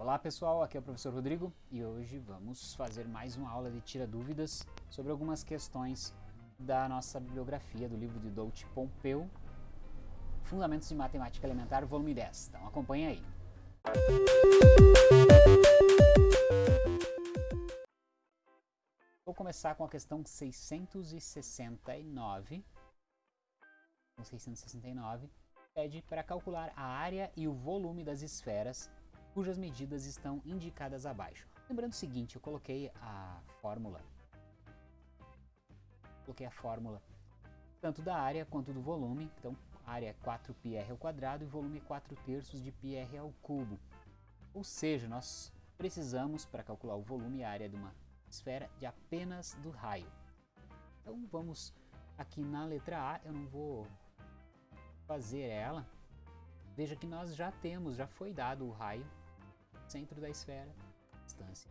Olá pessoal, aqui é o professor Rodrigo e hoje vamos fazer mais uma aula de tira dúvidas sobre algumas questões da nossa bibliografia do livro de Dolce Pompeu, Fundamentos de Matemática Elementar, volume 10. Então acompanhe aí. Vou começar com a questão 669. 669 pede para calcular a área e o volume das esferas cujas medidas estão indicadas abaixo. Lembrando o seguinte, eu coloquei a fórmula, coloquei a fórmula tanto da área quanto do volume, então área é 4πr ao quadrado e volume é 4 terços de πr ao cubo. Ou seja, nós precisamos, para calcular o volume e a área de uma esfera, de apenas do raio. Então vamos aqui na letra A, eu não vou fazer ela. Veja que nós já temos, já foi dado o raio centro da esfera, distância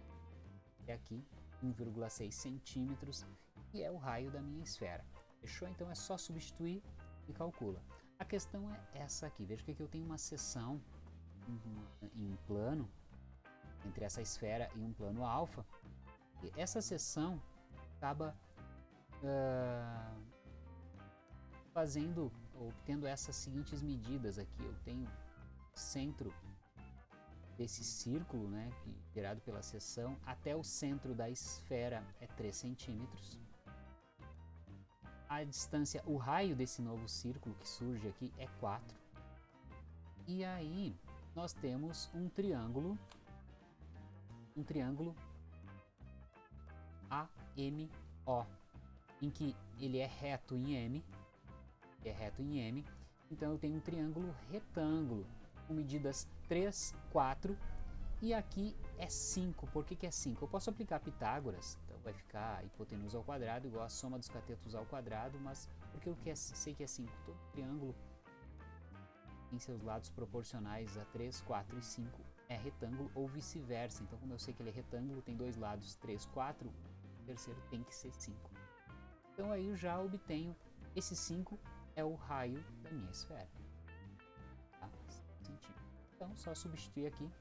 é aqui 1,6 centímetros e é o raio da minha esfera. Fechou? Então é só substituir e calcula. A questão é essa aqui. Veja que aqui eu tenho uma seção em um plano entre essa esfera e um plano alfa. E essa seção acaba uh, fazendo, obtendo essas seguintes medidas aqui. Eu tenho centro desse círculo, né, gerado pela seção, até o centro da esfera é 3 centímetros. A distância, o raio desse novo círculo que surge aqui é 4. E aí nós temos um triângulo, um triângulo AMO, em que ele é reto em M, é reto em M, então eu tenho um triângulo retângulo com medidas 3, 4 e aqui é 5. Por que, que é 5? Eu posso aplicar Pitágoras, então vai ficar hipotenusa ao quadrado igual a soma dos catetos ao quadrado, mas porque eu é, sei que é 5? Todo triângulo em seus lados proporcionais a 3, 4 e 5 é retângulo ou vice-versa. Então, como eu sei que ele é retângulo, tem dois lados 3, 4, o terceiro tem que ser 5. Então aí eu já obtenho esse 5 é o raio da minha esfera. Então, só substituir aqui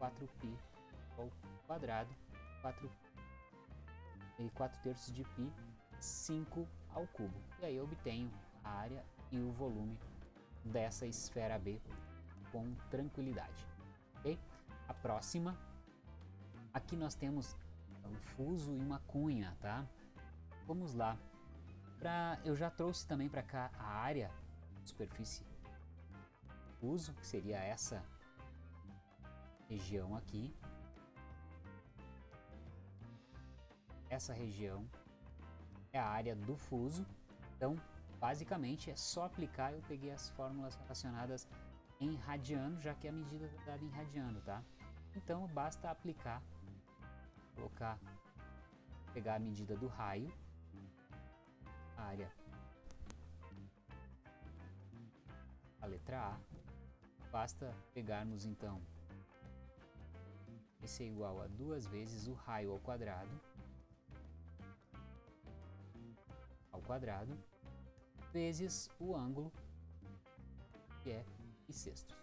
4π ao quadrado, 4, e 4 terços de π, 5 ao cubo. E aí eu obtenho a área e o volume dessa esfera B com tranquilidade. Ok? A próxima, aqui nós temos um fuso e uma cunha, tá? Vamos lá. Pra, eu já trouxe também para cá a área, superfície uso, que seria essa região aqui. Essa região é a área do fuso. Então, basicamente, é só aplicar. Eu peguei as fórmulas relacionadas em radiano, já que a medida está dada em radiano, tá? Então, basta aplicar, colocar, pegar a medida do raio, área, a letra A, Basta pegarmos então esse é igual a duas vezes o raio ao quadrado ao quadrado vezes o ângulo que é e sextos.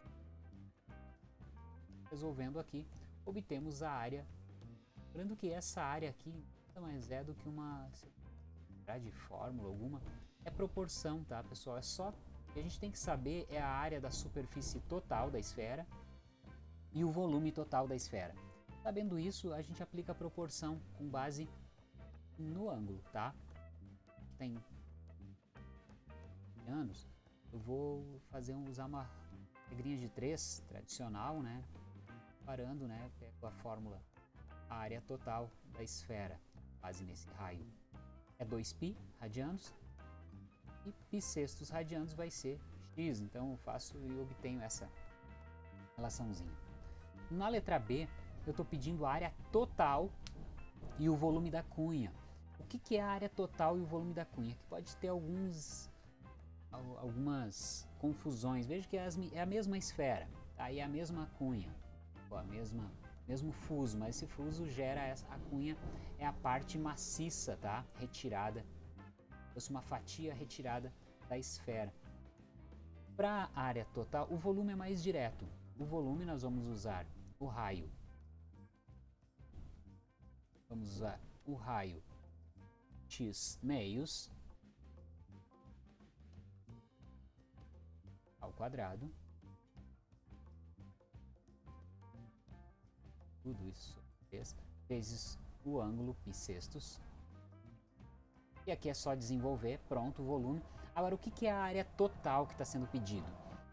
Resolvendo aqui, obtemos a área. Lembrando que essa área aqui nada mais é do que uma de fórmula alguma, é proporção, tá pessoal? É só que a gente tem que saber é a área da superfície total da esfera e o volume total da esfera. Sabendo isso, a gente aplica a proporção com base no ângulo, tá? Tem anos, eu vou fazer um, usar uma regrinha de 3 tradicional, né? Parando, né? Pego a fórmula, a área total da esfera, base nesse raio. É 2π radianos e π sextos radianos vai ser x, então eu faço e obtenho essa relaçãozinha. Na letra B, eu estou pedindo a área total e o volume da cunha. O que, que é a área total e o volume da cunha? Que pode ter alguns, algumas confusões. Veja que é, é a mesma esfera, tá? e é a mesma cunha, a mesma, mesmo fuso, mas esse fuso gera essa, a cunha é a parte maciça, tá? retirada fosse uma fatia retirada da esfera. Para a área total, o volume é mais direto. O volume nós vamos usar o raio. Vamos usar o raio x meios ao quadrado. Tudo isso vezes o ângulo π sextos. E aqui é só desenvolver, pronto, o volume. Agora, o que é a área total que está sendo pedido?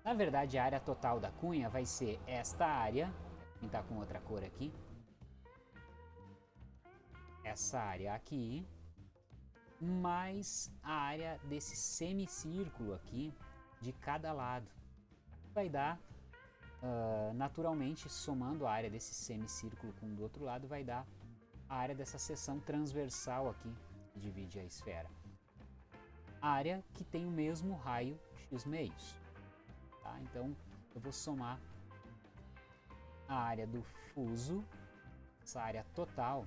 Na verdade, a área total da cunha vai ser esta área, vou pintar com outra cor aqui, essa área aqui, mais a área desse semicírculo aqui de cada lado. Vai dar, uh, naturalmente, somando a área desse semicírculo com o do outro lado, vai dar a área dessa seção transversal aqui, divide a esfera. Área que tem o mesmo raio x meios. Tá? Então, eu vou somar a área do fuso, essa área total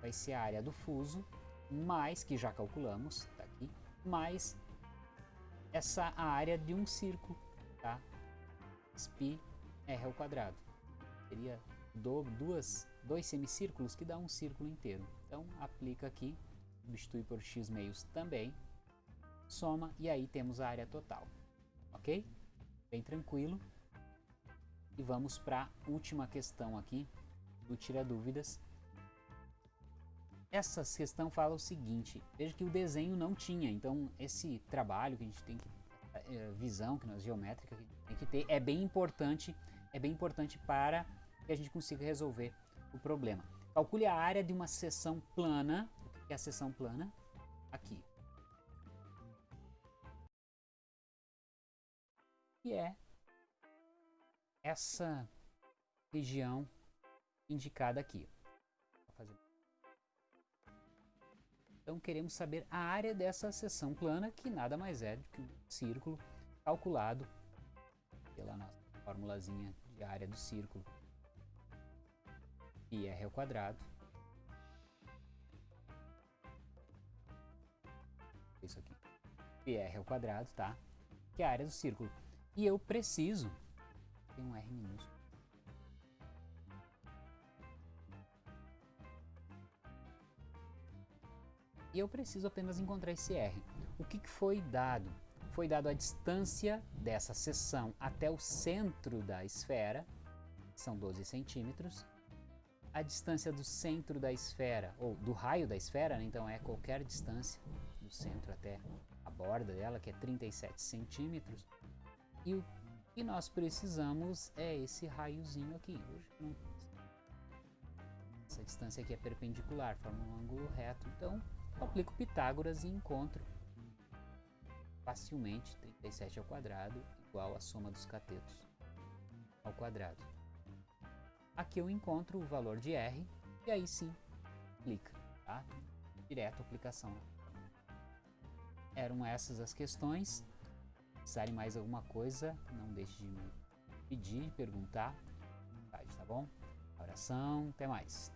vai ser a área do fuso, mais, que já calculamos, tá aqui, mais essa área de um círculo, tá? Pi r ao quadrado. Seria do, duas, dois semicírculos que dá um círculo inteiro. Então, aplica aqui, substitui por x meios também, soma e aí temos a área total, ok? bem tranquilo. E vamos para a última questão aqui do Tira Dúvidas. Essa questão fala o seguinte, veja que o desenho não tinha, então esse trabalho que a gente tem que, é, visão que nós geométrica que tem que ter, é bem importante, é bem importante para que a gente consiga resolver o problema. Calcule a área de uma seção plana, que é a seção plana? Aqui, que é essa região indicada aqui. Então queremos saber a área dessa seção plana, que nada mais é do que um círculo calculado pela nossa formulazinha de área do círculo. Pi r ao quadrado. Isso aqui. R ao quadrado, tá? Que é a área do círculo. E eu preciso. Tem um R minúsculo. E eu preciso apenas encontrar esse R. O que, que foi dado? Foi dado a distância dessa seção até o centro da esfera, são 12 centímetros. A distância do centro da esfera, ou do raio da esfera, né? então é qualquer distância do centro até a borda dela, que é 37 centímetros. E o que nós precisamos é esse raiozinho aqui. Essa distância aqui é perpendicular, forma um ângulo reto. Então, eu aplico Pitágoras e encontro facilmente 37 ao quadrado igual a soma dos catetos ao quadrado. Aqui eu encontro o valor de R e aí sim aplica, tá? Direto aplicação. Eram essas as questões precisarem mais alguma coisa, não deixe de me pedir, perguntar, tá bom? Oração, até mais.